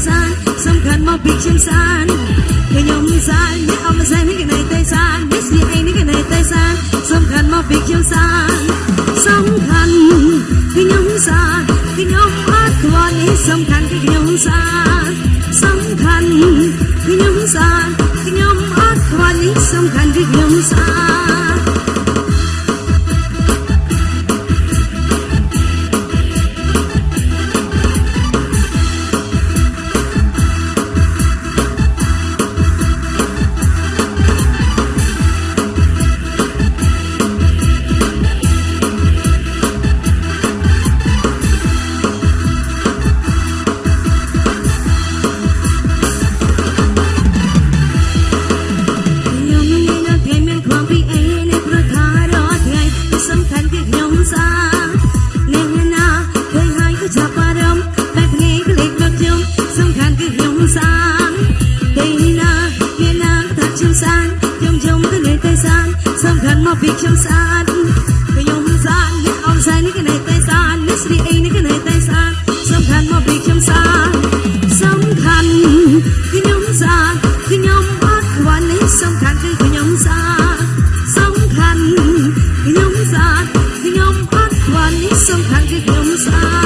gian sông khăn mau bị chim san người nhóm gian biết ông gian biết cái này tay gian. Biết gì anh biết cái này tay gian sông khăn mau bị chim san sông khăn cái nhóm gian cái nhóm hát thuần ý sông khăn cái nhóm gian sông khăn cái nhóm gian cái nhóm hát thuần ý sông khăn cái nhóm gian សំខាន់មកពីខ្ញុំស្អាតខ្ញុំស្អាតនេះអូនស្អាតនេះគេណែតែស្អាតនេះស្រីអីនេះគេណែតែស្អាតសំខាន់មកពីខ្ញុំស្អាតសំខាន់ខ្ញុំស្អាតខ្ញុំអត់ខ្វល់នេះសំខាន់គឺខ្ញុំស្អាតសំខាន់ខ្ញុំស្អាតខ្ញុំអត់ខ្វល់នេះសំខាន់គឺខ្ញុំស្អាត